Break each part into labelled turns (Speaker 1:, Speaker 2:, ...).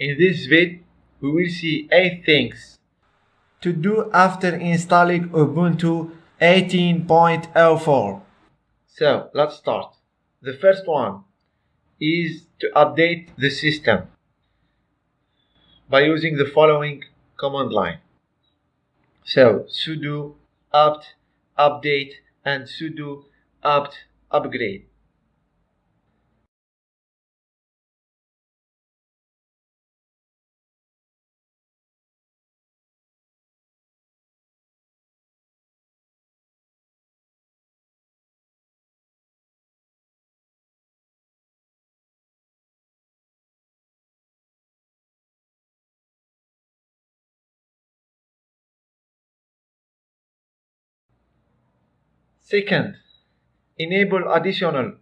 Speaker 1: In this vid, we will see 8 things
Speaker 2: to do after installing Ubuntu 18.04.
Speaker 1: So let's start. The first one is to update the system by using the following command line. So sudo apt update and sudo apt upgrade. Second, enable additional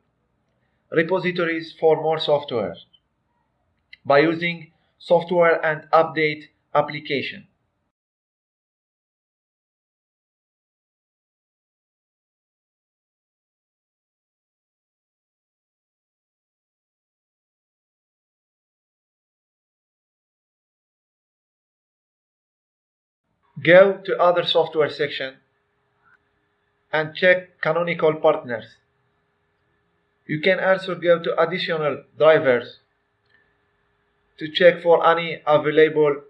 Speaker 1: repositories for more software by using software and update application. Go to other software section and check canonical partners. You can also go to additional drivers to check for any available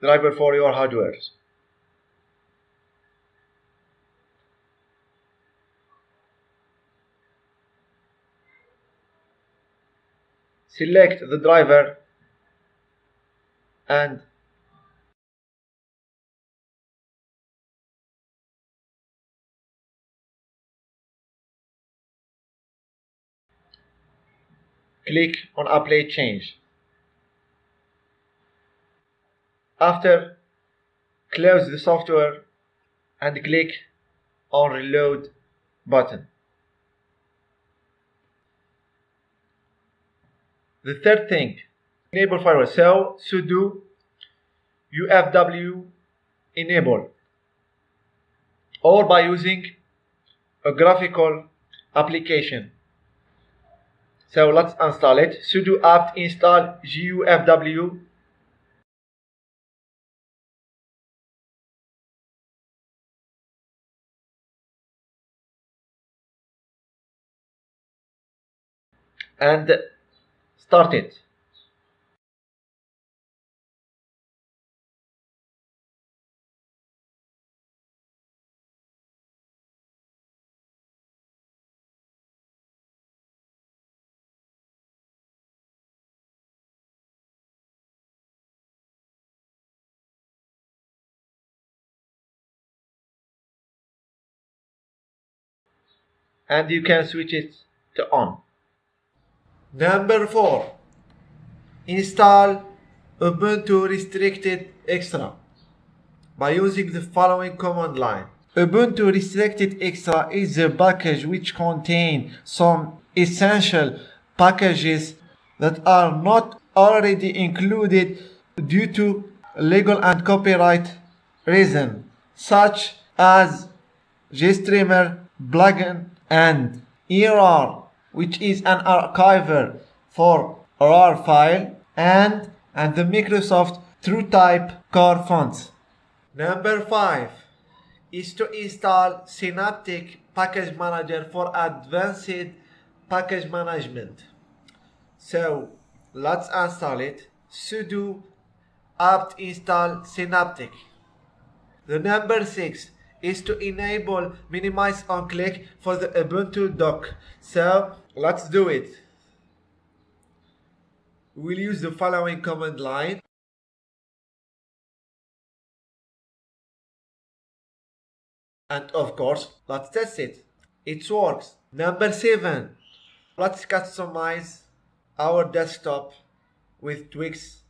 Speaker 1: driver for your hardware. Select the driver and click on apply change. After, close the software and click on reload button. The third thing, enable firewall. So sudo ufw enable or by using a graphical application so let's install it. sudo apt install gufw and start it. And you can switch it to on.
Speaker 2: Number 4. Install Ubuntu Restricted Extra by using the following command line. Ubuntu Restricted Extra is a package which contains some essential packages that are not already included due to legal and copyright reason such as GStreamer plugin and ERR which is an archiver for RAR file and and the Microsoft TrueType core fonts. Number 5 is to install Synaptic Package Manager for advanced package management. So let's install it. sudo apt install Synaptic. The number 6 is to enable minimize on click for the Ubuntu dock. So let's do it. We'll use the following command line. And of course, let's test it. It works. Number seven, let's customize our desktop with Tweaks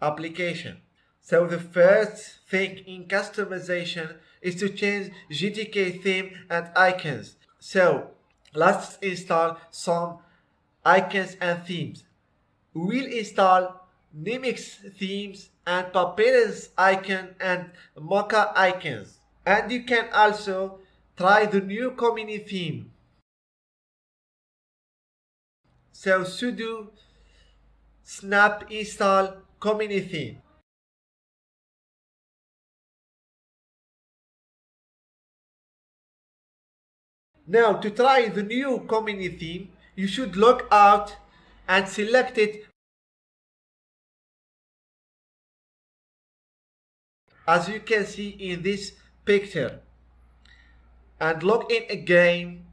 Speaker 2: application. So the first thing in customization is to change GTK theme and icons. So let's install some icons and themes. We'll install Numix themes and Papyrus icon and Mocha icons. And you can also try the new community theme. So sudo snap install community theme. Now to try the new community theme, you should log out and select it as you can see in this picture. And log in again.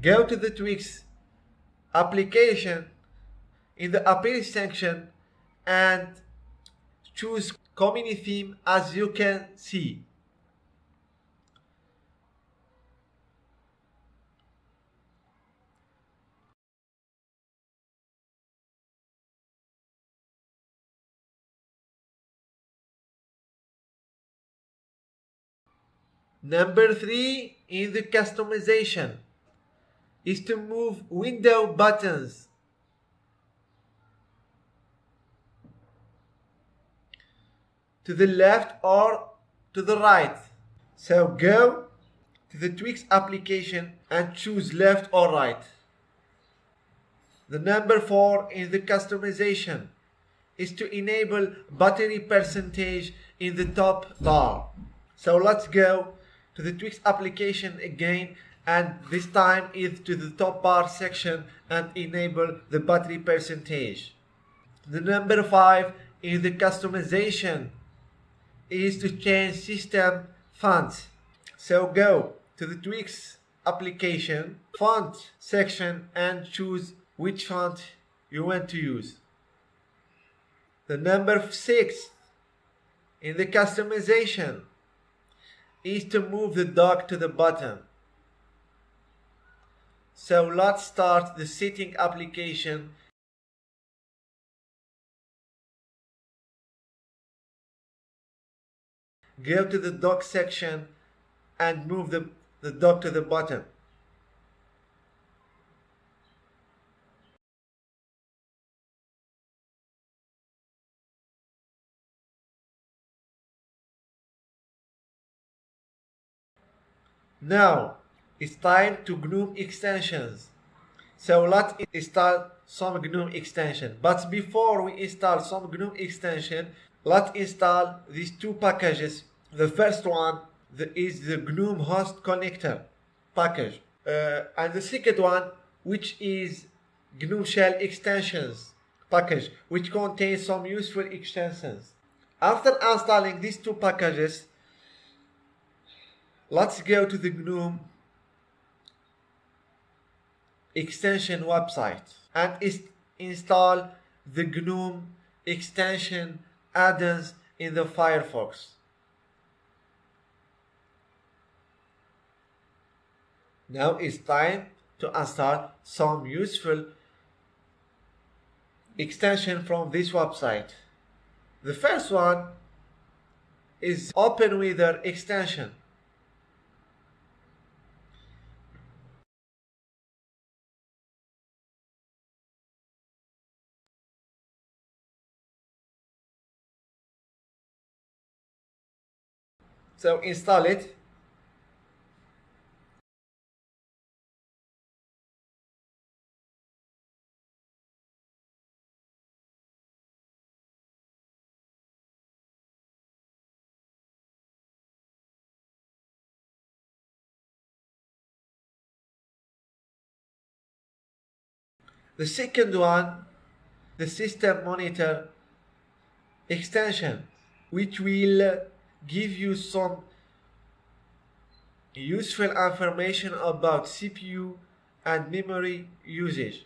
Speaker 2: Go to the Tweaks application in the appeal section and choose community theme as you can see Number three in the customization is to move window buttons. To the left or to the right. So go to the Tweaks application and choose left or right. The number four in the customization is to enable battery percentage in the top bar. So let's go to the Tweaks application again and this time is to the top bar section and enable the battery percentage. The number 5 in the customization is to change system fonts. So go to the Tweaks application font section and choose which font you want to use. The number 6 in the customization is to move the dock to the bottom. So let's start the setting application Go to the dock section and move the, the dock to the bottom. Now it's time to GNOME extensions. So let's install some GNOME extension. But before we install some GNOME extension, let's install these two packages. The first one is the GNOME host connector package. Uh, and the second one, which is GNOME shell extensions package, which contains some useful extensions. After installing these two packages, let's go to the GNOME extension website and install the GNOME extension add-ons in the Firefox. Now it's time to install some useful extension from this website. The first one is OpenWeather extension. So install it. The second one, the system monitor extension, which will give you some useful information about CPU and memory usage.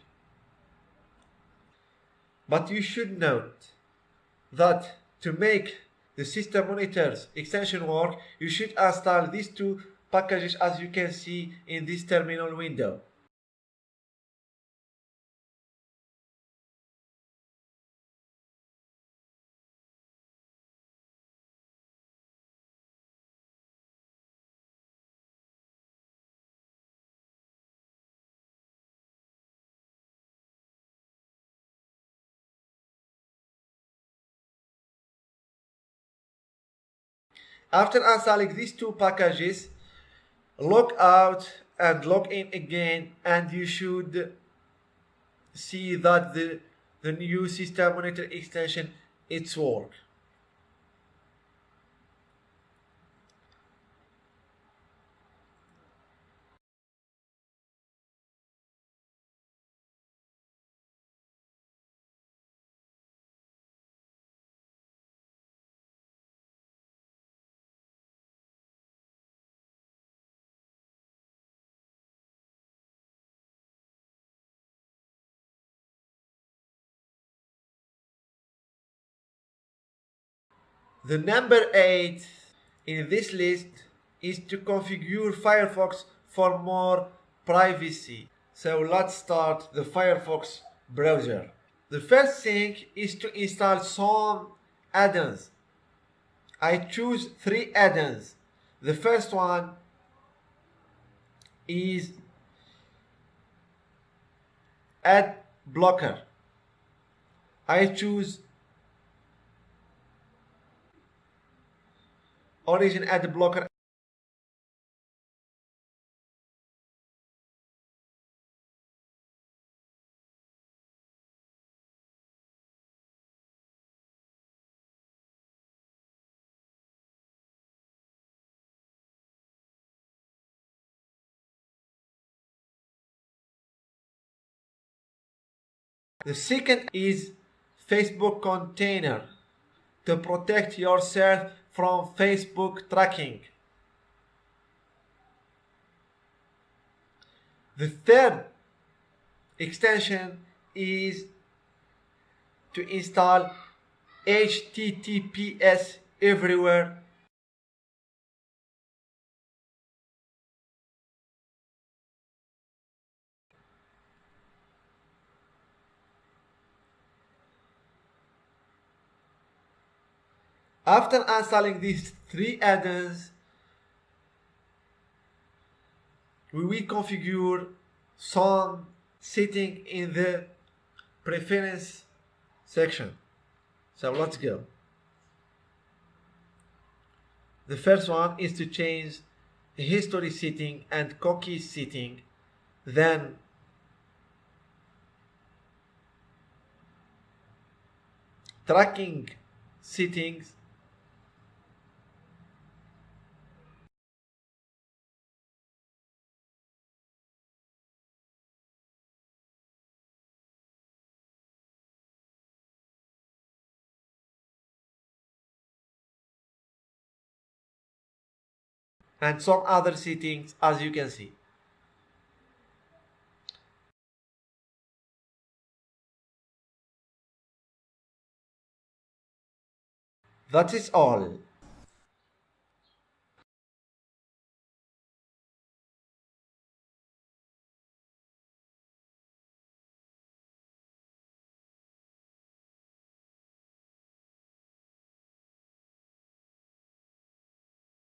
Speaker 2: But you should note that to make the system monitors extension work, you should install these two packages as you can see in this terminal window. After installing these two packages, log out and log in again and you should see that the the new system monitor extension it's work The number 8 in this list is to configure Firefox for more privacy. So let's start the Firefox browser. The first thing is to install some add-ons. I choose three add-ons. The first one is ad blocker. I choose origin ad blocker? The second is Facebook container to protect yourself from Facebook tracking. The third extension is to install HTTPS everywhere After installing these three add-ons, we will configure some setting in the preference section. So let's go. The first one is to change the history setting and cookie setting. Then tracking settings and some other settings as you can see. That is all.